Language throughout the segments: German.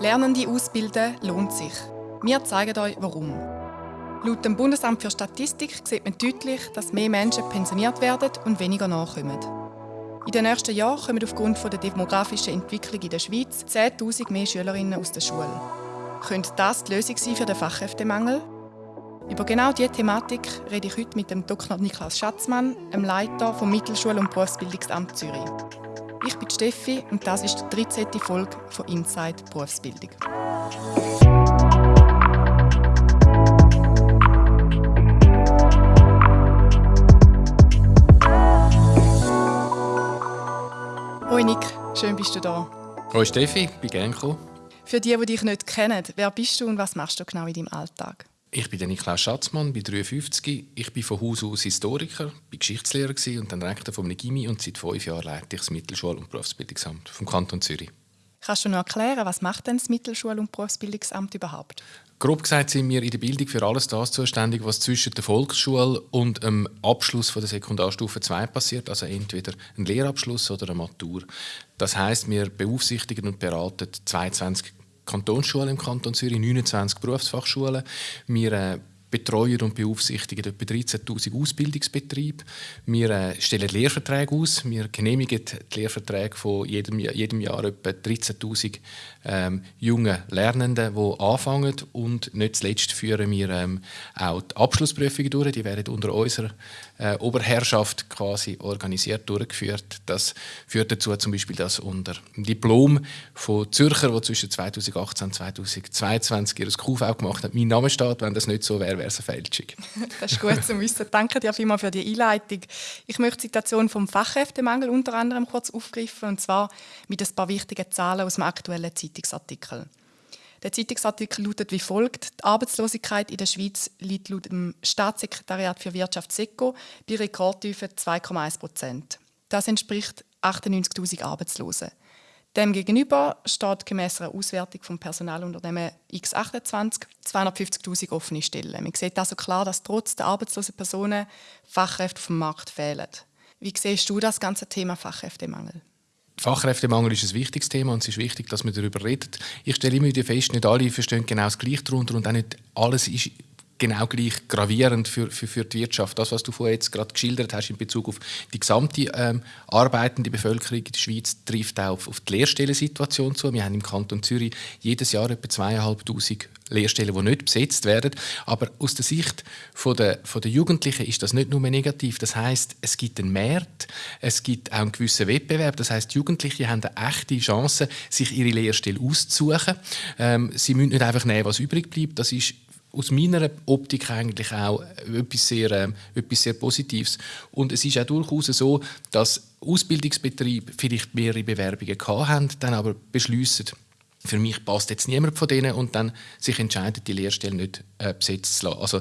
Lernende ausbilden lohnt sich. Wir zeigen euch, warum. Laut dem Bundesamt für Statistik sieht man deutlich, dass mehr Menschen pensioniert werden und weniger nachkommen. In den nächsten Jahren kommen aufgrund der demografischen Entwicklung in der Schweiz 10.000 mehr Schülerinnen aus der Schule. Könnte das die Lösung sein für den Fachkräftemangel? Über genau diese Thematik rede ich heute mit dem Dr. Niklas Schatzmann, dem Leiter vom Mittelschul- und Berufsbildungsamt Zürich. Ich bin Steffi und das ist die 13. Folge von Inside Berufsbildung. Hoi Nick, schön bist du da. Hoi Steffi, bin gerne gekommen. Für die, die dich nicht kennen, wer bist du und was machst du genau in deinem Alltag? Ich bin Niklaus Schatzmann, bin 53. Ich bin von Haus aus Historiker, bin Geschichtslehrer und dann Rektor vom Gimmi und seit fünf Jahren leite ich das Mittelschul- und Berufsbildungsamt vom Kanton Zürich. Kannst du noch erklären, was macht denn das Mittelschul- und Berufsbildungsamt überhaupt? Grob gesagt sind wir in der Bildung für alles das zuständig, was zwischen der Volksschule und dem Abschluss von der Sekundarstufe 2 passiert, also entweder ein Lehrabschluss oder eine Matur. Das heißt, wir beaufsichtigen und beraten 22 Kantonsschulen im Kanton Zürich, 29 Berufsfachschulen. Wir äh, betreuen und beaufsichtigen etwa 13'000 Ausbildungsbetriebe. Wir äh, stellen Lehrverträge aus. Wir genehmigen die Lehrverträge von jedem, jedem Jahr etwa 13'000 ähm, jungen Lernenden, die anfangen. Und nicht zuletzt führen wir ähm, auch die Abschlussprüfungen durch. Die werden unter unserer äh, Oberherrschaft quasi organisiert durchgeführt. Das führt dazu zum Beispiel, dass unter dem Diplom von Zürcher, die zwischen 2018 und 2022 ihr QV gemacht haben, mein Name steht. Wenn das nicht so wäre, wäre es eine Fälschung. das ist gut zu wissen. Danke dir vielmals für die Einleitung. Ich möchte die Situation vom Fachkräftemangel unter anderem kurz aufgreifen, und zwar mit ein paar wichtigen Zahlen aus dem aktuellen Zeitungsartikel. Der Zeitungsartikel lautet wie folgt: Die Arbeitslosigkeit in der Schweiz liegt laut dem Staatssekretariat für Wirtschaft SECO bei Rekordtiefe 2,1 Prozent. Das entspricht 98.000 Arbeitslosen. Demgegenüber steht gemäß einer Auswertung vom Personalunternehmen X28 250.000 offene Stellen. Man sieht also klar, dass trotz der arbeitslosen Personen Fachkräfte dem Markt fehlen. Wie siehst du das ganze Thema Fachkräftemangel? Fachkräftemangel ist ein wichtiges Thema und es ist wichtig, dass man darüber redet. Ich stelle immer wieder fest, nicht alle verstehen genau das Gleiche darunter und auch nicht alles ist genau gleich gravierend für, für, für die Wirtschaft. Das, was du vorhin jetzt gerade geschildert hast in Bezug auf die gesamte ähm, arbeitende Bevölkerung in der Schweiz, trifft auch auf, auf die Lehrstellensituation zu. Wir haben im Kanton Zürich jedes Jahr etwa zweieinhalbtausend Lehrstellen, die nicht besetzt werden. Aber aus der Sicht von der, von der Jugendlichen ist das nicht nur negativ. Das heißt, es gibt einen Markt, es gibt auch einen gewissen Wettbewerb. Das heißt, Jugendliche haben eine echte Chance, sich ihre Lehrstelle auszusuchen. Ähm, sie müssen nicht einfach nehmen, was übrig bleibt. Das ist aus meiner Optik eigentlich auch etwas sehr, äh, etwas sehr Positives. Und es ist auch durchaus so, dass Ausbildungsbetriebe vielleicht mehrere Bewerbungen haben, dann aber beschließen, für mich passt jetzt niemand von denen und dann sich entscheiden, die Lehrstelle nicht äh, besetzt zu lassen. Also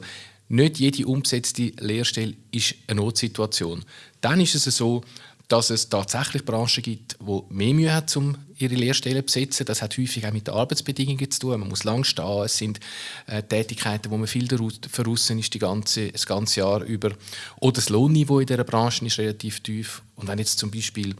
nicht jede umgesetzte Lehrstelle ist eine Notsituation. Dann ist es so, dass es tatsächlich Branchen gibt, die mehr Mühe haben, um ihre Lehrstellen besetzen. Das hat häufig auch mit den Arbeitsbedingungen zu tun. Man muss lang stehen. Es sind äh, Tätigkeiten, wo man viel verrissen ist die ganze, das ganze Jahr über. Oder das Lohnniveau in dieser Branche ist relativ tief. Und wenn jetzt zum Beispiel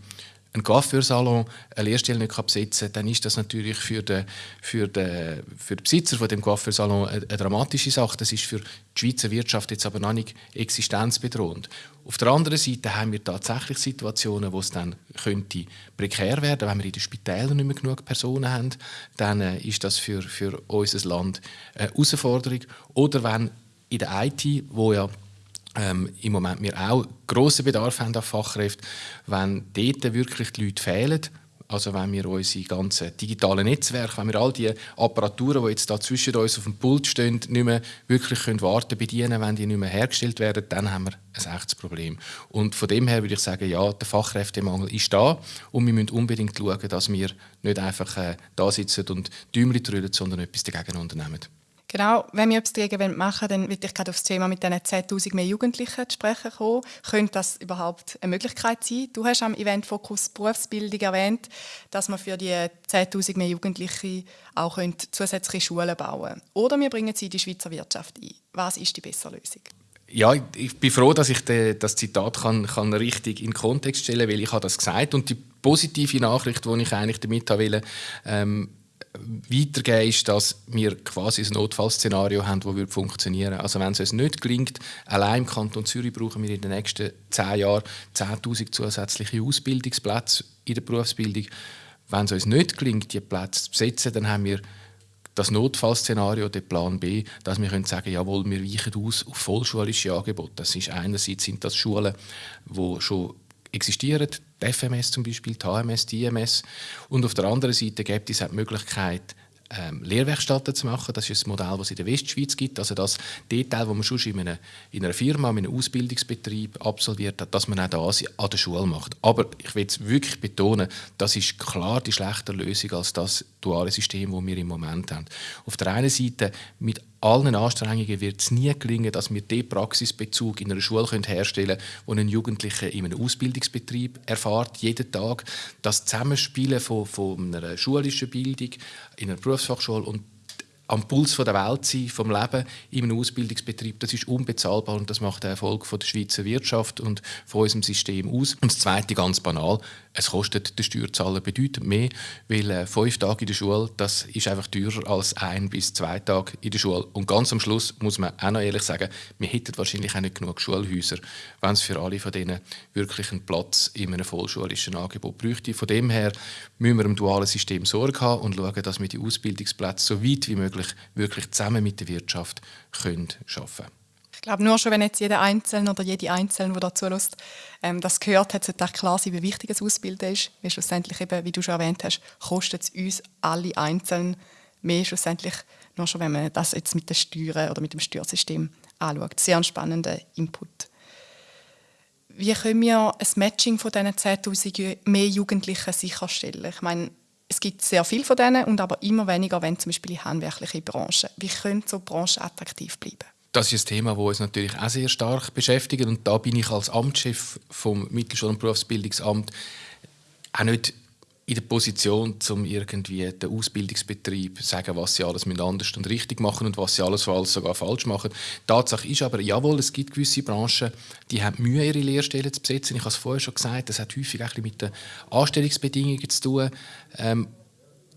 ein Coiffeursalon eine Lehrstelle nicht besetzen kann, dann ist das natürlich für den, für den, für den Besitzer von dem eine, eine, dramatische Sache. Das ist für die Schweizer Wirtschaft jetzt aber noch nicht existenzbedrohend. Auf der anderen Seite haben wir tatsächlich Situationen, wo es dann könnte prekär werden, wenn wir in den Spitälern nicht mehr genug Personen haben, dann äh, ist das für, für unser Land eine Herausforderung. Oder wenn in der IT, wo ja ähm, im Moment wir auch grossen Bedarf haben an Fachkräften, wenn dort wirklich die Leute fehlen, also wenn wir unsere ganzen digitalen Netzwerke, wenn wir all die Apparaturen, die jetzt da zwischen uns auf dem Pult stehen, nicht mehr wirklich können warten bedienen, wenn die nicht mehr hergestellt werden, dann haben wir ein echtes Problem. Und von dem her würde ich sagen, ja, der Fachkräftemangel ist da und wir müssen unbedingt schauen, dass wir nicht einfach äh, da sitzen und Däumchen drüllen, sondern etwas dagegen unternehmen. Genau, wenn wir etwas dagegen machen wollen, dann würde ich gerade auf das Thema mit diesen 10'000 mehr Jugendlichen zu sprechen kommen. Könnte das überhaupt eine Möglichkeit sein? Du hast am Event Fokus Berufsbildung erwähnt, dass man für die 10'000 mehr Jugendliche auch zusätzliche Schulen bauen könnte. Oder wir bringen sie in die Schweizer Wirtschaft ein. Was ist die bessere Lösung? Ja, ich bin froh, dass ich das Zitat kann, kann richtig in den Kontext stellen kann, weil ich habe das gesagt und die positive Nachricht, die ich eigentlich damit will, ähm, weitergeben, ist, dass wir quasi ein Notfallszenario haben, das funktionieren würde. Also wenn es uns nicht gelingt, allein im Kanton Zürich brauchen wir in den nächsten zehn Jahren 10'000 zusätzliche Ausbildungsplätze in der Berufsbildung. Wenn es uns nicht gelingt, diese Plätze zu besetzen, dann haben wir das Notfallszenario, der Plan B, dass wir können sagen, jawohl, wir weichen aus auf vollschulische Angebote. Das ist einerseits sind das Schulen, die schon existieren, die FMS zum Beispiel, die HMS, die IMS. Und auf der anderen Seite gibt es auch die Möglichkeit, ähm, Lehrwerkstätten zu machen. Das ist ein Modell, das es in der Westschweiz gibt. Also das Detail, das man schon in einer, in einer Firma, in einem Ausbildungsbetrieb absolviert hat, dass man auch das an der Schule macht. Aber ich will es wirklich betonen, das ist klar die schlechtere Lösung als das duale System, das wir im Moment haben. Auf der einen Seite mit allen Anstrengungen wird es nie gelingen, dass wir den Praxisbezug in einer Schule herstellen können, den ein Jugendlicher in einem Ausbildungsbetrieb erfahrt, jeden Tag. Das Zusammenspielen von, von einer schulischen Bildung in einer Berufsfachschule und am Puls der Welt sein, vom Leben in einem Ausbildungsbetrieb, das ist unbezahlbar und das macht den Erfolg der Schweizer Wirtschaft und von unserem System aus. Und das Zweite, ganz banal, es kostet den Steuerzahler bedeutend mehr, weil äh, fünf Tage in der Schule, das ist einfach teurer als ein bis zwei Tage in der Schule. Und ganz am Schluss muss man auch noch ehrlich sagen, wir hätten wahrscheinlich auch nicht genug Schulhäuser, wenn es für alle von denen wirklich einen Platz in einem vollschulischen Angebot bräuchte. Von dem her müssen wir im dualen System Sorge haben und schauen, dass wir die Ausbildungsplätze so weit wie möglich wirklich zusammen mit der Wirtschaft schaffen können. Ich glaube, nur schon, wenn jetzt jeder Einzelne oder jede Einzelne, der dazu lässt, ähm, das gehört hat, sollte klar sein, wie wichtig das Ausbilden ist. Weil schlussendlich, eben, wie du schon erwähnt hast, kostet es uns alle einzeln mehr schlussendlich, nur schon, wenn man das jetzt mit den Steuern oder mit dem Steuersystem anschaut. Sehr spannender Input. Wie können wir ein Matching von diesen 10'000 mehr Jugendlichen sicherstellen? Ich meine, es gibt sehr viele von denen und aber immer weniger, wenn zum Beispiel in handwerkliche Branchen. Wie können so Branchen attraktiv bleiben? Das ist ein Thema, das uns natürlich auch sehr stark beschäftigt. Und da bin ich als Amtschef vom Mittelschul- und Berufsbildungsamt auch nicht in der Position, um irgendwie den Ausbildungsbetrieb zu sagen, was sie alles anders und richtig machen und was sie alles, alles sogar falsch machen. Tatsache ist aber, jawohl, es gibt gewisse Branchen, die haben Mühe, ihre Lehrstellen zu besetzen. Ich habe es vorher schon gesagt, das hat häufig auch mit den Anstellungsbedingungen zu tun. Ähm,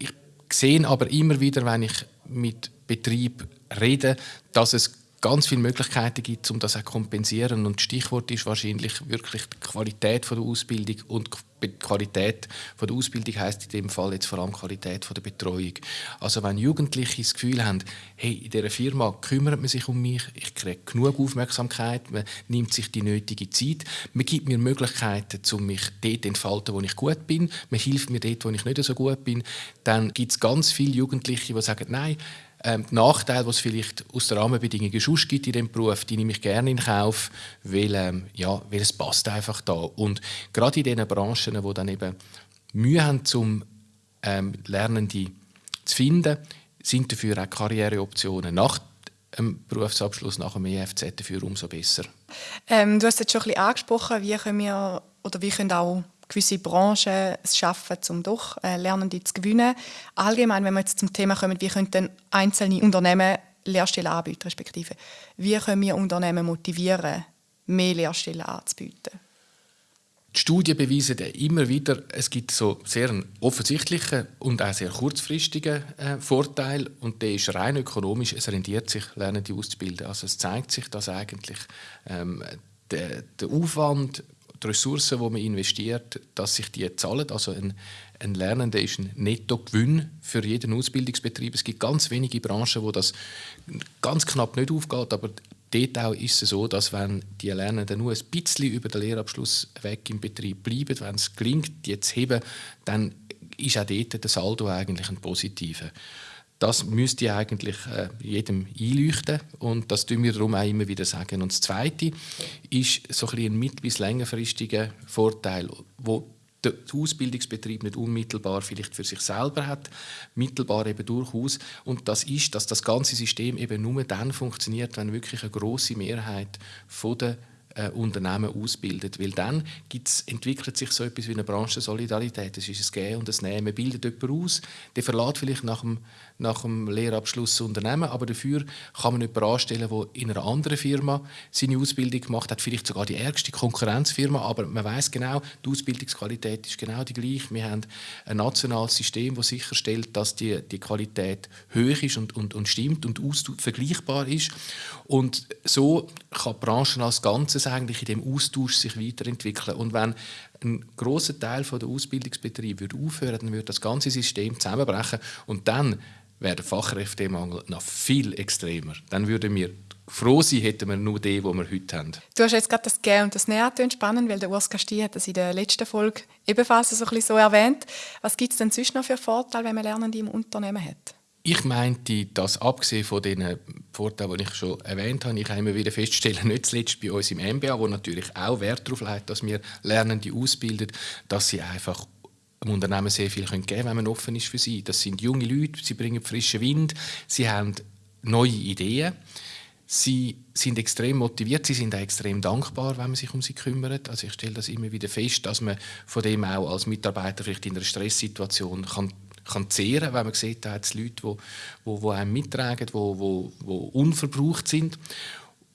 ich sehe aber immer wieder, wenn ich mit Betrieb rede, dass es ganz viele Möglichkeiten gibt, um das zu kompensieren. Und Stichwort ist wahrscheinlich wirklich die Qualität der Ausbildung. Und die Qualität der Ausbildung heißt in dem Fall jetzt vor allem Qualität der Betreuung. Also wenn Jugendliche das Gefühl haben, hey, in dieser Firma kümmert man sich um mich, ich kriege genug Aufmerksamkeit, man nimmt sich die nötige Zeit, man gibt mir Möglichkeiten, um mich dort entfalten, wo ich gut bin, man hilft mir dort, wo ich nicht so gut bin, dann gibt es ganz viele Jugendliche, die sagen, nein, ähm, die Nachteile, die es vielleicht aus den Rahmenbedingungen sonst gibt in diesem Beruf, die nehme ich gerne in Kauf, weil, ähm, ja, weil es passt einfach da. Und gerade in diesen Branchen, die dann eben Mühe haben, um ähm, Lernende zu finden, sind dafür auch Karriereoptionen nach dem Berufsabschluss, nach dem EFZ dafür umso besser. Ähm, du hast jetzt schon ein bisschen angesprochen, wie können wir oder wie können auch gewisse Branchen es schaffen, um doch äh, Lernende zu gewinnen. Allgemein, wenn wir jetzt zum Thema kommen, wie können einzelne Unternehmen Lehrstellen anbieten, respektive wie können wir Unternehmen motivieren, mehr Lehrstellen anzubieten? Die Studien beweisen immer wieder, es gibt so sehr einen offensichtlichen und auch sehr kurzfristigen äh, Vorteil und der ist rein ökonomisch. Es rendiert sich, Lernende auszubilden. Also es zeigt sich, dass eigentlich ähm, der, der Aufwand die Ressourcen, die man investiert, dass sich die zahlen. Also ein, ein Lernender ist ein Nettogewinn für jeden Ausbildungsbetrieb. Es gibt ganz wenige Branchen, wo das ganz knapp nicht aufgeht, aber dort auch ist es so, dass wenn die Lernenden nur ein bisschen über den Lehrabschluss weg im Betrieb bleiben, wenn es gelingt, die zu heben, dann ist auch dort der Saldo eigentlich ein positiver. Das müsste eigentlich äh, jedem einleuchten und das tun wir darum auch immer wieder sagen. Und das Zweite ist so ein, ein mittel- bis längerfristiger Vorteil, wo der Ausbildungsbetrieb nicht unmittelbar vielleicht für sich selber hat, mittelbar eben durchaus. Und das ist, dass das ganze System eben nur dann funktioniert, wenn wirklich eine große Mehrheit von der äh, Unternehmen ausbildet. Weil dann gibt's, entwickelt sich so etwas wie eine Branchensolidarität. Das ist ein Gehen und ein Nehmen. Bildet jemanden aus, der verlässt vielleicht nach dem, nach dem Lehrabschluss das Unternehmen, aber dafür kann man jemanden anstellen, der in einer anderen Firma seine Ausbildung gemacht hat, vielleicht sogar die ärgste Konkurrenzfirma, aber man weiß genau, die Ausbildungsqualität ist genau die gleiche. Wir haben ein nationales System, das sicherstellt, dass die, die Qualität hoch ist und, und, und stimmt und vergleichbar ist. Und so kann die Branche als Ganzes eigentlich in dem Austausch sich weiterentwickeln. Und wenn ein großer Teil der Ausbildungsbetriebe würde aufhören, dann würde das ganze System zusammenbrechen und dann wäre der Fachkräftemangel noch viel extremer. Dann würden wir froh sein, hätten wir nur den, den wir heute haben. Du hast jetzt gerade das Gehen und das Nähen spannend, weil der Urs Casti hat das in der letzten Folge ebenfalls so, ein so erwähnt. Was gibt es denn sonst noch für Vorteile, wenn man Lernende im Unternehmen hat? Ich meinte, dass abgesehen von den Vorteilen, die ich schon erwähnt habe, ich immer wieder feststellen, nicht zuletzt bei uns im MBA, wo natürlich auch Wert darauf legt, dass wir Lernende ausbilden, dass sie einfach dem Unternehmen sehr viel geben können, wenn man offen ist für sie. Das sind junge Leute, sie bringen frischen Wind, sie haben neue Ideen. Sie sind extrem motiviert, sie sind auch extrem dankbar, wenn man sich um sie kümmert. Also ich stelle das immer wieder fest, dass man von dem auch als Mitarbeiter vielleicht in einer Stresssituation kann kann zehren, wenn man sieht, da hat es Leute, die, die, einem mittragen, die, die, unverbraucht sind.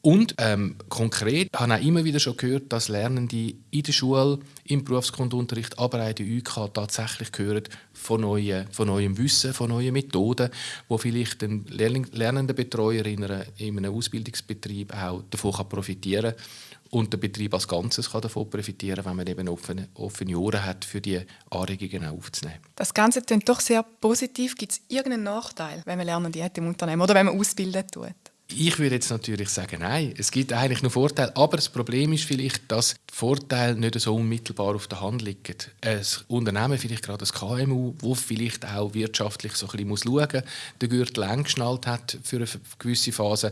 Und ähm, konkret habe ich immer wieder schon gehört, dass Lernende in der Schule, im Berufsgrundunterricht, aber auch in der UK tatsächlich hören von, neuen, von neuem Wissen, von neuen Methoden, wo vielleicht ein lernender Betreuer in, in einem Ausbildungsbetrieb auch davon profitieren kann und der Betrieb als Ganzes kann davon profitieren, wenn man eben offene, offene Ohren hat, für die Anregungen aufzunehmen. Das Ganze klingt doch sehr positiv. Gibt es irgendeinen Nachteil, wenn man Lernende hat im Unternehmen oder wenn man ausbilden tut? Ich würde jetzt natürlich sagen, nein, es gibt eigentlich nur Vorteile. Aber das Problem ist vielleicht, dass die Vorteile nicht so unmittelbar auf der Hand liegen. Ein Unternehmen, vielleicht gerade ein KMU, wo vielleicht auch wirtschaftlich so ein bisschen schauen muss, den Gürtel eng geschnallt hat für eine gewisse Phase,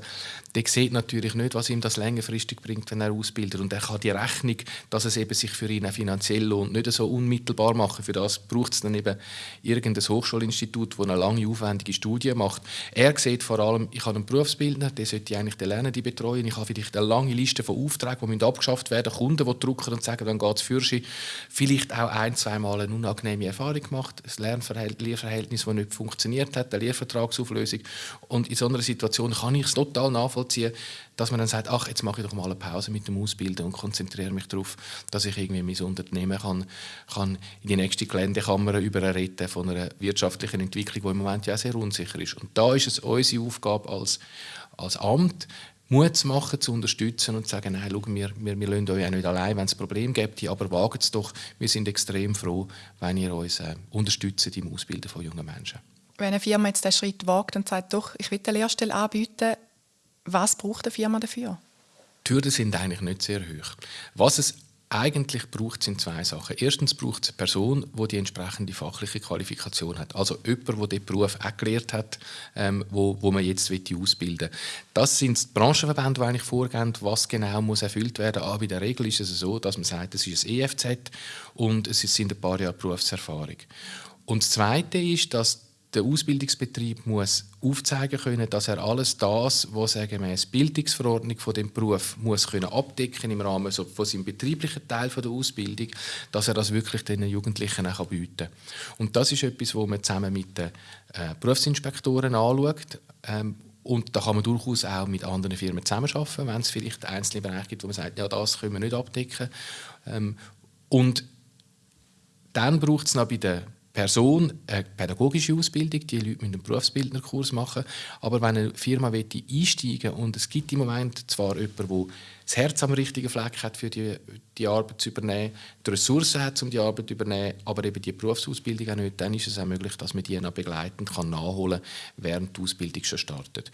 der sieht natürlich nicht, was ihm das längerfristig bringt, wenn er ausbildet. Und er kann die Rechnung, dass es eben sich für ihn auch finanziell lohnt, nicht so unmittelbar machen. Für das braucht es dann eben irgendein Hochschulinstitut, das eine lange, aufwendige Studie macht. Er sieht vor allem, ich habe einen Berufsbildner, der sollte eigentlich den Lernenden betreuen. Ich habe vielleicht eine lange Liste von Aufträgen, die abgeschafft werden müssen. Kunden, die drucken und sagen, dann geht es für sie. Vielleicht auch ein, zwei Mal eine unangenehme Erfahrung gemacht, ein Lernverhältnis, das nicht funktioniert hat, eine Lehrvertragsauflösung. Und in so einer Situation kann ich es total nachvollziehen, dass man dann sagt, ach, jetzt mache ich doch mal eine Pause mit dem Ausbilden und konzentriere mich darauf, dass ich irgendwie mein Unternehmen kann, kann in die nächste Geländekammer überreden von einer wirtschaftlichen Entwicklung, die im Moment ja sehr unsicher ist. Und da ist es unsere Aufgabe als als Amt Mut zu machen, zu unterstützen und zu sagen, nein, schau, wir, wir, wir lassen euch auch nicht allein, wenn es ein Problem gibt, aber wagt es doch. Wir sind extrem froh, wenn ihr uns äh, unterstützt im Ausbilden von jungen Menschen. Wenn eine Firma jetzt den Schritt wagt und sagt, doch, ich will eine Lehrstelle anbieten, was braucht eine Firma dafür? Die Hürden sind eigentlich nicht sehr hoch. Was es eigentlich braucht es zwei Sachen. Erstens braucht es eine Person, die die entsprechende fachliche Qualifikation hat. Also jemand, der den Beruf auch gelernt hat, ähm, wo, wo man jetzt ausbilden will. Das sind die Branchenverbände, die eigentlich vorgeben, was genau muss erfüllt werden. Aber in der Regel ist es so, dass man sagt, es ist ein EFZ und es sind ein paar Jahre Berufserfahrung. Und das Zweite ist, dass der Ausbildungsbetrieb muss aufzeigen können, dass er alles das, was er gemäß Bildungsverordnung von dem Beruf muss können abdecken im Rahmen so von seinem betrieblichen Teil von der Ausbildung, dass er das wirklich den Jugendlichen auch bieten kann. Und das ist etwas, wo man zusammen mit den äh, Berufsinspektoren anschaut. Ähm, und da kann man durchaus auch mit anderen Firmen zusammenarbeiten, wenn es vielleicht einzelne Bereiche gibt, wo man sagt, ja, das können wir nicht abdecken. Ähm, und dann braucht es noch bei den Person eine pädagogische Ausbildung, die Leute müssen einen Berufsbildnerkurs machen. Aber wenn eine Firma einsteigen will und es gibt im Moment zwar jemanden, der das Herz am richtigen Fleck hat, für die, die Arbeit zu übernehmen, die Ressourcen hat, um die Arbeit zu übernehmen, aber eben die Berufsausbildung auch nicht, dann ist es auch möglich, dass man die noch begleitend kann nachholen kann, während die Ausbildung schon startet.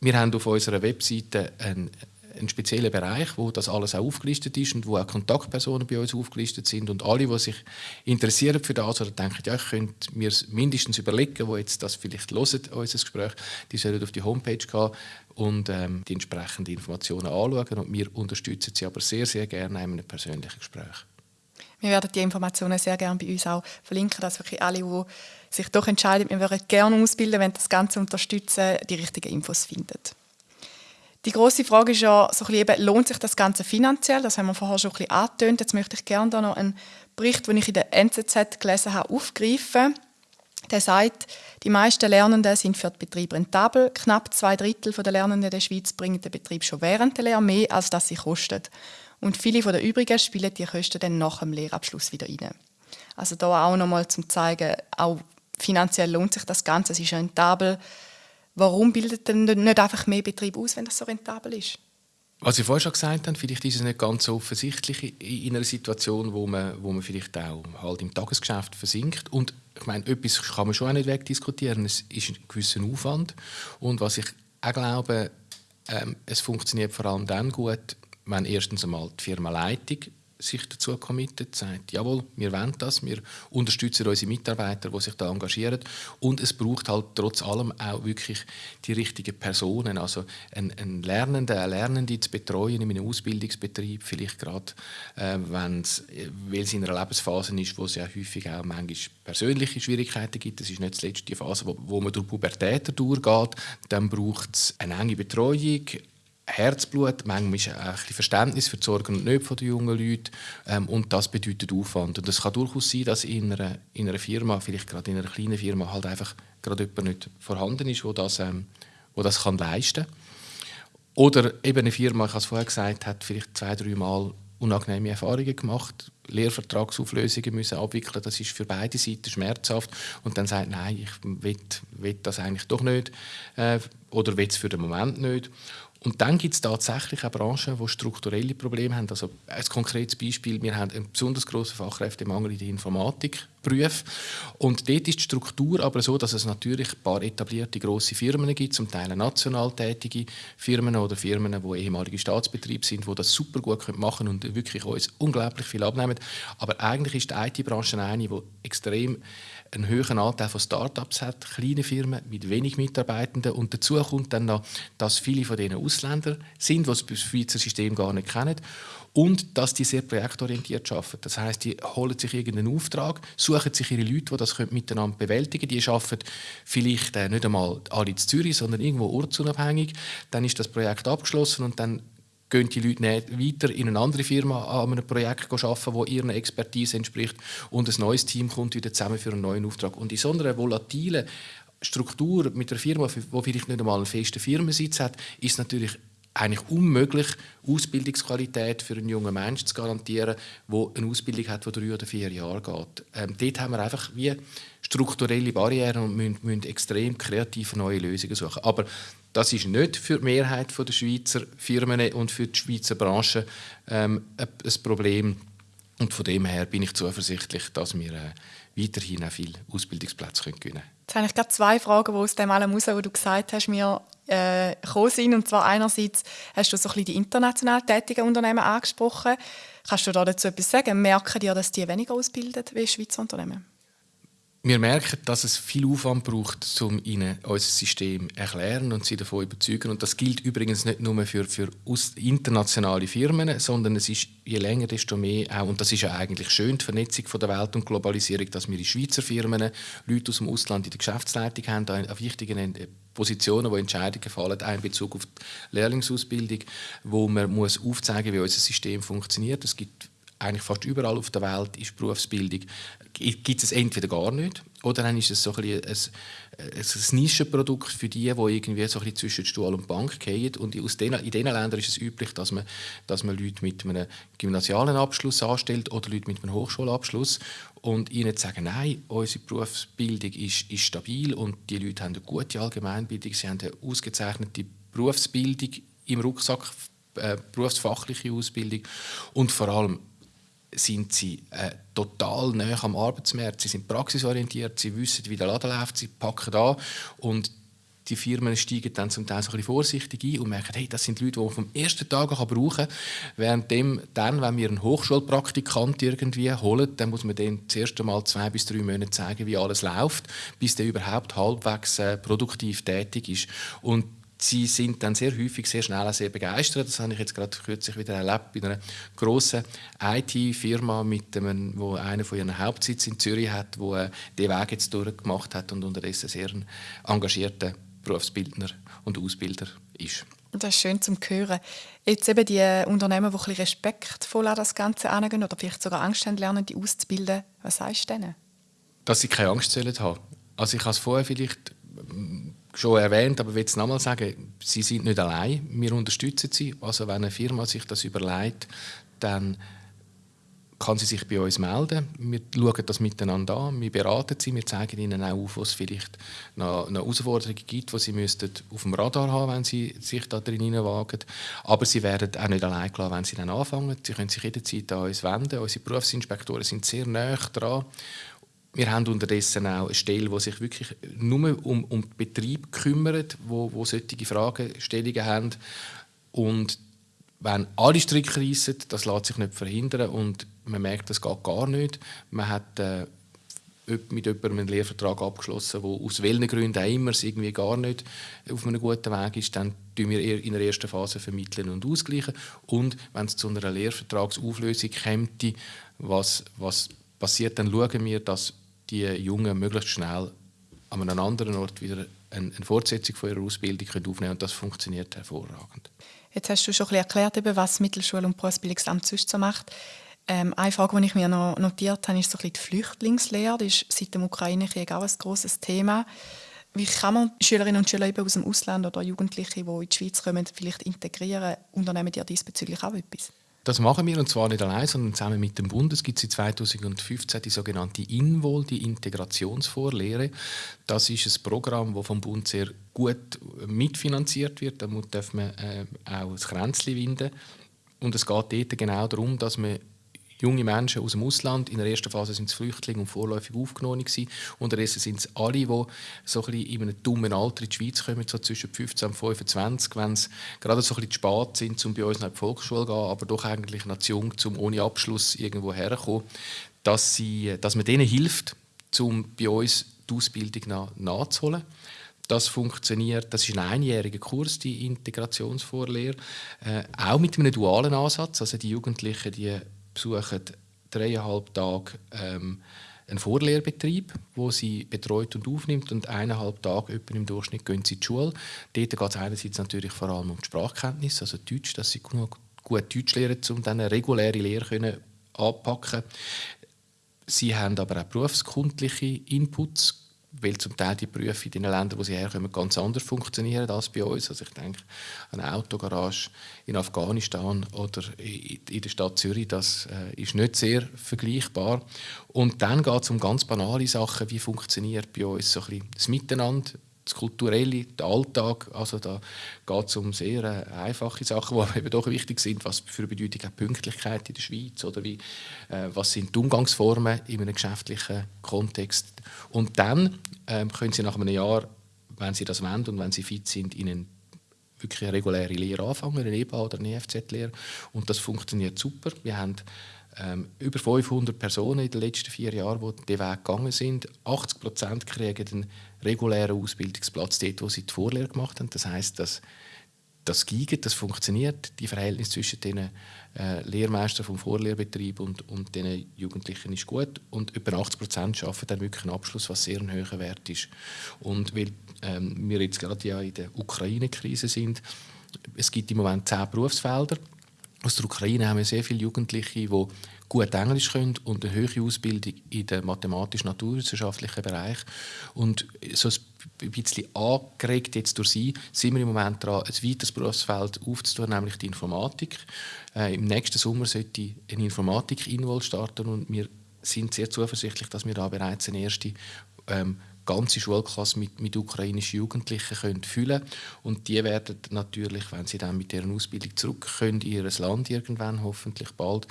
Wir haben auf unserer Webseite einen einen speziellen Bereich, wo das alles auch aufgelistet ist und wo auch Kontaktpersonen bei uns aufgelistet sind und alle, die sich interessieren für das oder denken, ja, ich könnte mir mindestens überlegen, wo jetzt das vielleicht hören, unser Gespräch, die sollen auf die Homepage gehen und ähm, die entsprechenden Informationen anschauen und wir unterstützen sie aber sehr, sehr gerne in einem persönlichen Gespräch. Wir werden die Informationen sehr gerne bei uns auch verlinken, dass wirklich alle, die sich doch entscheiden, wir würden gerne ausbilden, wenn das Ganze unterstützen, die richtigen Infos finden. Die große Frage ist ja, so ein lohnt sich das Ganze finanziell? Das haben wir vorher schon ein bisschen angetönt. Jetzt möchte ich gerne da noch einen Bericht, den ich in der NZZ gelesen habe, aufgreifen. Der sagt, die meisten Lernenden sind für den Betrieb rentabel. Knapp zwei Drittel der Lernenden der Schweiz bringen den Betrieb schon während der Lehre mehr, als das sie kostet. Und viele der übrigen spielen die Kosten dann nach dem Lehrabschluss wieder rein. Also da auch nochmal zum zeigen, auch finanziell lohnt sich das Ganze, es ist rentabel. Warum bildet denn nicht einfach mehr Betrieb aus, wenn das so rentabel ist? Was ich vorhin schon gesagt habe, vielleicht ist es nicht ganz so offensichtlich in einer Situation, wo man, wo man vielleicht auch halt im Tagesgeschäft versinkt. Und ich meine, etwas kann man schon auch nicht wegdiskutieren. Es ist ein gewisser Aufwand. Und was ich auch glaube, ähm, es funktioniert vor allem dann gut, wenn erstens einmal die Firmenleitung sich dazu committet, sagt, jawohl, wir wollen das, wir unterstützen unsere Mitarbeiter, die sich da engagieren. Und es braucht halt trotz allem auch wirklich die richtigen Personen, also ein, ein Lernender, eine Lernende zu betreuen in einem Ausbildungsbetrieb, vielleicht gerade, äh, weil es in einer Lebensphase ist, wo es ja häufig auch manchmal persönliche Schwierigkeiten gibt, das ist nicht zuletzt die Phase, wo, wo man durch Pubertät durchgeht, dann braucht es eine enge Betreuung, Herzblut, manchmal ist ein bisschen Verständnis für die Sorgen und Nöte der jungen Leute ähm, und das bedeutet Aufwand. Und es kann durchaus sein, dass in einer, in einer Firma, vielleicht gerade in einer kleinen Firma, halt einfach gerade jemand nicht vorhanden ist, der das, ähm, wo das kann leisten kann. Oder eben eine Firma, ich habe es vorher gesagt, hat vielleicht zwei, drei Mal unangenehme Erfahrungen gemacht, Lehrvertragsauflösungen müssen abwickeln, das ist für beide Seiten schmerzhaft und dann sagt, nein, ich will, will das eigentlich doch nicht äh, oder will es für den Moment nicht und dann gibt es tatsächlich auch Branchen, die strukturelle Probleme haben. Also ein konkretes Beispiel, wir haben einen besonders grossen Fachkräftemangel in der Informatik. Und dort ist die Struktur aber so, dass es natürlich ein paar etablierte grosse Firmen gibt, zum Teil national tätige Firmen oder Firmen, die ehemalige Staatsbetriebe sind, die das super gut machen können und wirklich uns unglaublich viel abnehmen. Aber eigentlich ist die IT-Branche eine, die extrem einen höheren Anteil von Start-ups hat, kleine Firmen mit wenig Mitarbeitenden. Und dazu kommt dann noch, dass viele von denen Ausländer sind, die das Schweizer System gar nicht kennen. Und dass die sehr projektorientiert arbeiten. Das heißt, die holen sich irgendeinen Auftrag, suchen sich ihre Leute, die das miteinander bewältigen können. Die arbeiten vielleicht äh, nicht einmal alle in Zürich, sondern irgendwo ortsunabhängig. Dann ist das Projekt abgeschlossen und dann gehen die Leute nicht weiter in eine andere Firma an einem Projekt arbeiten, das ihrer Expertise entspricht und ein neues Team kommt wieder zusammen für einen neuen Auftrag. Und in so einer volatilen Struktur mit einer Firma, die vielleicht nicht einmal einen festen Firmensitz hat, ist natürlich eigentlich unmöglich, Ausbildungsqualität für einen jungen Menschen zu garantieren, der eine Ausbildung hat, die drei oder vier Jahre geht. Ähm, dort haben wir einfach wie strukturelle Barrieren und müssen, müssen extrem kreative neue Lösungen suchen. Aber das ist nicht für die Mehrheit der Schweizer Firmen und für die Schweizer Branche ähm, ein Problem. Und von dem her bin ich zuversichtlich, dass wir äh, weiterhin auch viele Ausbildungsplätze gewinnen können. Jetzt habe ich gerade zwei Fragen, die aus dem allem heraus, was du gesagt hast, mir äh, gekommen sind. Und zwar einerseits hast du so ein bisschen die international tätigen Unternehmen angesprochen. Kannst du da dazu etwas sagen? Merken die, dass die weniger ausbilden wie Schweizer Unternehmen? Wir merken, dass es viel Aufwand braucht, um ihnen unser System zu erklären und sie davon zu überzeugen. Und das gilt übrigens nicht nur für, für internationale Firmen, sondern es ist je länger, desto mehr auch, und das ist ja eigentlich schön, die Vernetzung von der Welt und Globalisierung, dass wir in Schweizer Firmen Leute aus dem Ausland in der Geschäftsleitung haben, an wichtigen Positionen, wo Entscheidungen fallen, auch in Bezug auf die Lehrlingsausbildung, wo man muss aufzeigen muss, wie unser System funktioniert. Es gibt eigentlich fast überall auf der Welt ist Berufsbildung gibt es entweder gar nicht oder dann ist es so ein, ein, ein Nischenprodukt für die, die irgendwie so ein zwischen Stuhl und Bank gehen. Und aus den, in diesen Ländern ist es üblich, dass man, dass man Leute mit einem gymnasialen Abschluss anstellt oder Leute mit einem Hochschulabschluss und ihnen sagen, nein, unsere Berufsbildung ist, ist stabil und die Leute haben eine gute Allgemeinbildung, sie haben eine ausgezeichnete Berufsbildung im Rucksack, äh, berufsfachliche Ausbildung und vor allem sind sie äh, total nah am Arbeitsmarkt. Sie sind praxisorientiert, sie wissen, wie der Laden läuft, sie packen an und die Firmen steigen dann zum Teil so ein vorsichtig ein und merken, hey, das sind Leute, die man vom ersten Tag an brauchen kann. Während dann, wenn wir einen Hochschulpraktikant irgendwie holen, dann muss man den zuerst einmal zwei bis drei Monate zeigen, wie alles läuft, bis der überhaupt halbwegs äh, produktiv tätig ist. Und sie sind dann sehr häufig sehr schnell sehr begeistert. Das habe ich jetzt gerade kürzlich wieder erlebt bei einer grossen IT-Firma, mit dem, wo einer von ihren Hauptsitz in Zürich hat, wo äh, den Weg jetzt durchgemacht hat und unterdessen sehr ein engagierter Berufsbildner und Ausbilder ist. Das ist schön zum hören. Jetzt eben die Unternehmen, die ein bisschen respektvoll an das Ganze angehen oder vielleicht sogar Angst haben, lernen, die auszubilden. Was sagst du denen? Dass sie keine Angst haben sollen Also ich habe es vorher vielleicht schon erwähnt, aber ich will es nochmal sagen, sie sind nicht allein. Wir unterstützen sie. Also wenn eine Firma sich das überlegt, dann kann sie sich bei uns melden. Wir schauen das miteinander an, wir beraten sie, wir zeigen ihnen auch auf, was es vielleicht noch, noch Herausforderungen gibt, die sie müssten auf dem Radar haben, wenn sie sich da drin wagen. Aber sie werden auch nicht allein gelassen, wenn sie dann anfangen. Sie können sich jederzeit an uns wenden. Unsere Berufsinspektoren sind sehr nah dran wir haben unterdessen auch eine Stelle, die sich wirklich nur um, um den Betrieb kümmert, wo, wo solche Fragestellungen haben. Und wenn alle Stricke reissen, das lässt sich nicht verhindern und man merkt, das geht gar nicht. Man hat äh, mit jemandem einen Lehrvertrag abgeschlossen, der aus welchen Gründen auch immer es irgendwie gar nicht auf einem guten Weg ist, dann tun wir in der ersten Phase vermitteln und ausgleichen. Und wenn es zu einer Lehrvertragsauflösung kommt, was, was passiert, dann schauen wir, dass die Jungen möglichst schnell an einem anderen Ort wieder eine, Fortsetzung von ihrer Ausbildung aufnehmen können. Und das funktioniert hervorragend. Jetzt hast du schon ein erklärt, was Mittelschule und Berufsbildungsamt sonst so macht. Ähm, eine Frage, die ich mir noch notiert habe, ist so ein die Flüchtlingslehre. Das ist seit dem Ukraine-Krieg auch ein grosses Thema. Wie kann man Schülerinnen und Schüler aus dem Ausland oder Jugendliche, die in die Schweiz kommen, vielleicht integrieren? Unternehmen die diesbezüglich auch etwas? Das machen wir und zwar nicht allein, sondern zusammen mit dem Bund. Es gibt seit 2015 die sogenannte INVOL, die Integrationsvorlehre. Das ist ein Programm, das vom Bund sehr gut mitfinanziert wird. Da darf man äh, auch das Kränzchen winden. Und es geht dort genau darum, dass man junge Menschen aus dem Ausland. In der ersten Phase sind es Flüchtlinge und vorläufig aufgenommen gewesen. Unterdessen sind es alle, die so ein in einem dummen Alter in die Schweiz kommen, so zwischen 15 und 25, wenn sie gerade so ein bisschen spät sind, um bei uns nach die Volksschule zu gehen, aber doch eigentlich noch zu jung, um ohne Abschluss irgendwo herzukommen, dass, sie, dass man denen hilft, um bei uns die Ausbildung nach, nachzuholen. Das funktioniert, das ist ein einjähriger Kurs, die Integrationsvorlehre, äh, auch mit einem dualen Ansatz. Also die Jugendlichen, die besuchen dreieinhalb Tage ähm, einen Vorlehrbetrieb, wo sie betreut und aufnimmt und eineinhalb Tage im Durchschnitt gehen sie die Schule. Dort geht es einerseits natürlich vor allem um die Sprachkenntnis, also Deutsch, dass sie genug gut Deutsch lernen, um dann eine reguläre Lehre können anpacken. Sie haben aber auch berufskundliche Inputs weil zum Teil die Berufe in den Ländern, wo sie herkommen, ganz anders funktionieren als bei uns. Also ich denke an eine Autogarage in Afghanistan oder in der Stadt Zürich, das äh, ist nicht sehr vergleichbar. Und dann geht es um ganz banale Sachen, wie funktioniert bei uns so ein bisschen das Miteinander, das Kulturelle, der Alltag. Also da geht es um sehr äh, einfache Sachen, die eben doch wichtig sind. Was für eine Bedeutung hat Pünktlichkeit in der Schweiz? Oder wie, äh, was sind die Umgangsformen in einem geschäftlichen Kontext? Und dann ähm, können Sie nach einem Jahr, wenn Sie das wollen und wenn Sie fit sind, in eine wirklich eine reguläre Lehre anfangen, eine EBA oder eine EFZ-Lehre. Und das funktioniert super. Wir haben ähm, über 500 Personen in den letzten vier Jahren, die diesen Weg gegangen sind. 80 Prozent kriegen einen regulären Ausbildungsplatz dort, wo sie die Vorlehre gemacht haben. Das heißt, dass das Gigen, das funktioniert, die Verhältnis zwischen den äh, Lehrmeistern vom Vorlehrbetrieb und, und den Jugendlichen ist gut und über 80 Prozent schaffen dann wirklich einen Abschluss, was sehr ein hoher Wert ist. Und weil ähm, wir jetzt gerade ja in der Ukraine-Krise sind, es gibt im Moment zehn Berufsfelder, aus der Ukraine haben wir sehr viele Jugendliche, die gut Englisch können und eine höhere Ausbildung in dem mathematisch-naturwissenschaftlichen Bereich. Und so ein bisschen angeregt jetzt durch sie, sind wir im Moment daran, ein weiteres Berufsfeld aufzutun, nämlich die Informatik. Äh, Im nächsten Sommer sollte eine Informatik-Invol starten und wir sind sehr zuversichtlich, dass wir da bereits eine erste ähm, ganze Schulklasse mit, mit ukrainischen Jugendlichen können füllen und die werden natürlich, wenn sie dann mit deren Ausbildung zurück können in ihr Land irgendwann hoffentlich bald,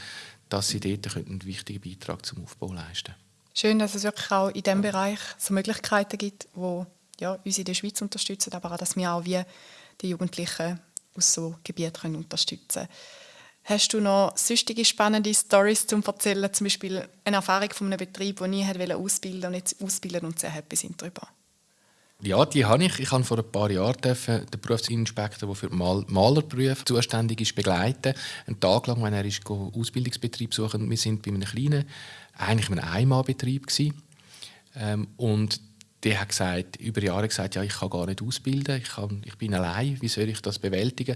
dass sie dort einen wichtigen Beitrag zum Aufbau leisten. Schön, dass es wirklich auch in diesem Bereich so Möglichkeiten gibt, wo ja, uns in der Schweiz unterstützen, aber auch, dass wir auch wie die Jugendlichen aus so Gebieten unterstützen können. Hast du noch sonstige spannende Stories zum erzählen? Zum Beispiel eine Erfahrung von einem Betrieb, der nie ausbilden und jetzt ausbilden und sehr happy sind darüber? Ja, die habe ich. Ich habe vor ein paar Jahren den Berufsinspektor, der für die Mal Malerberufe zuständig ist, begleiten. Einen Tag lang, wenn er ist, Ausbildungsbetrieb suchen. Wir sind bei einem kleinen, eigentlich einem Einmalbetrieb ähm, und der hat gesagt, über Jahre gesagt, ja, ich kann gar nicht ausbilden, ich, kann, ich bin allein, wie soll ich das bewältigen?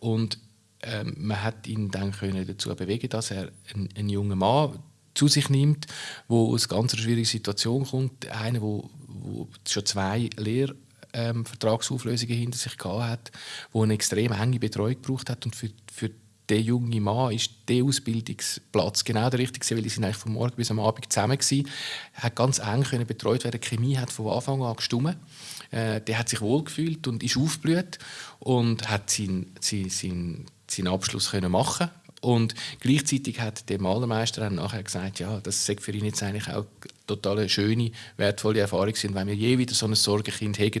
Und ähm, man hat ihn dann können dazu bewegen, dass er einen, jungen Mann zu sich nimmt, wo aus einer ganz schwierigen Situation kommt, einer, wo, wo schon zwei Lehrvertragsauflösungen ähm, hinter sich gehabt hat, wo eine extrem enge Betreuung gebraucht hat und für, für der junge Mann ist der Ausbildungsplatz genau der richtige, weil die sind eigentlich von morgen bis am Abend zusammen. Er hat ganz eng können betreut werden. Die Chemie hat von Anfang an gestimmt. Äh, der hat sich wohlgefühlt und ist aufgeblüht und hat seinen, seinen, seinen Abschluss können machen und gleichzeitig hat der Malermeister dann nachher gesagt, ja, das sei für ihn jetzt eigentlich auch total schöne, wertvolle Erfahrung sind. Wenn wir je wieder so ein Sorgenkind haben,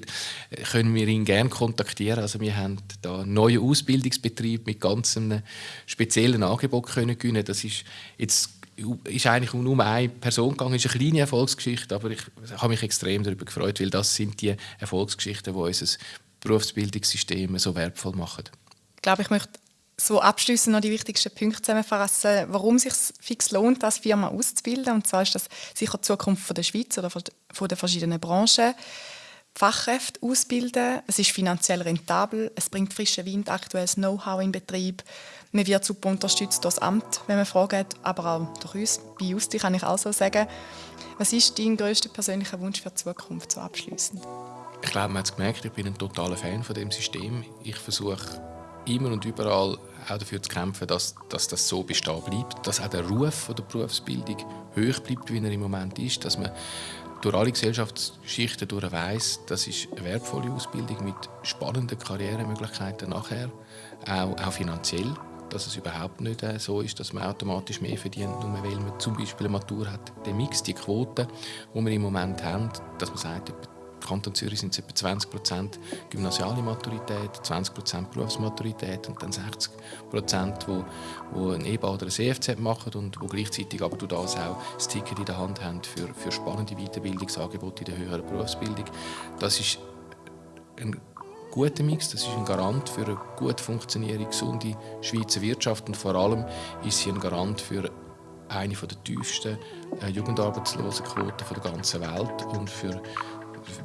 können wir ihn gerne kontaktieren. Also wir haben da einen neuen Ausbildungsbetrieb mit ganz einem speziellen Angebot können gewinnen. Das ist jetzt ist eigentlich nur um eine Person gegangen. Es ist eine kleine Erfolgsgeschichte, aber ich habe mich extrem darüber gefreut, weil das sind die Erfolgsgeschichten, die unser Berufsbildungssystem so wertvoll machen. Ich glaube, ich möchte so abschließend noch die wichtigsten Punkte zusammenfassen, warum es sich fix lohnt, als Firma auszubilden. Und zwar ist das sicher die Zukunft der Schweiz oder von den verschiedenen Branchen. Fachkräfte ausbilden, es ist finanziell rentabel, es bringt frischen Wind, aktuelles Know-how in Betrieb. Man wird super unterstützt durch das Amt, wenn man Fragen hat, aber auch durch uns. Bei Justi kann ich auch so sagen. Was ist dein größter persönlicher Wunsch für die Zukunft so abschließend? Ich glaube, man hat es gemerkt, ich bin ein totaler Fan von dem System. Ich versuche immer und überall auch dafür zu kämpfen, dass, dass das so bestehen bleibt, dass auch der Ruf der Berufsbildung hoch bleibt, wie er im Moment ist, dass man durch alle Gesellschaftsschichten durch weiss, das ist eine wertvolle Ausbildung mit spannenden Karrieremöglichkeiten nachher, auch, auch finanziell, dass es überhaupt nicht äh, so ist, dass man automatisch mehr verdient, nur weil man zum Beispiel eine Matur hat. Der Mix, die Quote, die wir im Moment haben, dass man sagt, Kanton Zürich sind es etwa 20 Prozent gymnasiale Maturität, 20 Prozent Berufsmaturität und dann 60 Prozent, wo, wo ein EBA oder ein CFZ machen und wo gleichzeitig aber durch das auch das Ticket in der Hand haben für, für spannende Weiterbildungsangebote in der höheren Berufsbildung. Das ist ein guter Mix, das ist ein Garant für eine gut funktionierende, gesunde Schweizer Wirtschaft und vor allem ist sie ein Garant für eine der tiefsten äh, Jugendarbeitslosenquoten der ganzen Welt und für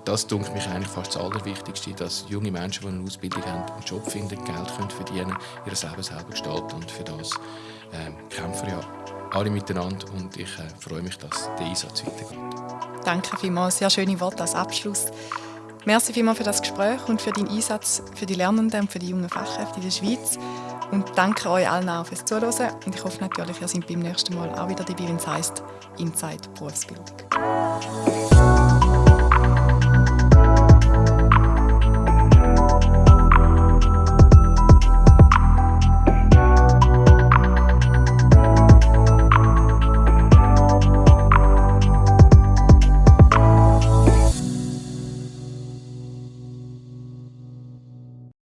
das denke mich eigentlich fast das Allerwichtigste, dass junge Menschen, die eine Ausbildung haben, einen Job finden, Geld können verdienen ihr Leben selber gestalten und für das äh, kämpfen ja alle miteinander und ich äh, freue mich, dass der Einsatz weitergeht. Danke vielmals, sehr schöne Worte als Abschluss. Merci vielmals für das Gespräch und für deinen Einsatz für die Lernenden und für die jungen Fachkräfte in der Schweiz. Und danke euch allen auch fürs Zuhören. Und ich hoffe natürlich, ihr seid beim nächsten Mal auch wieder dabei, wenn es heisst Inside Berufsbildung.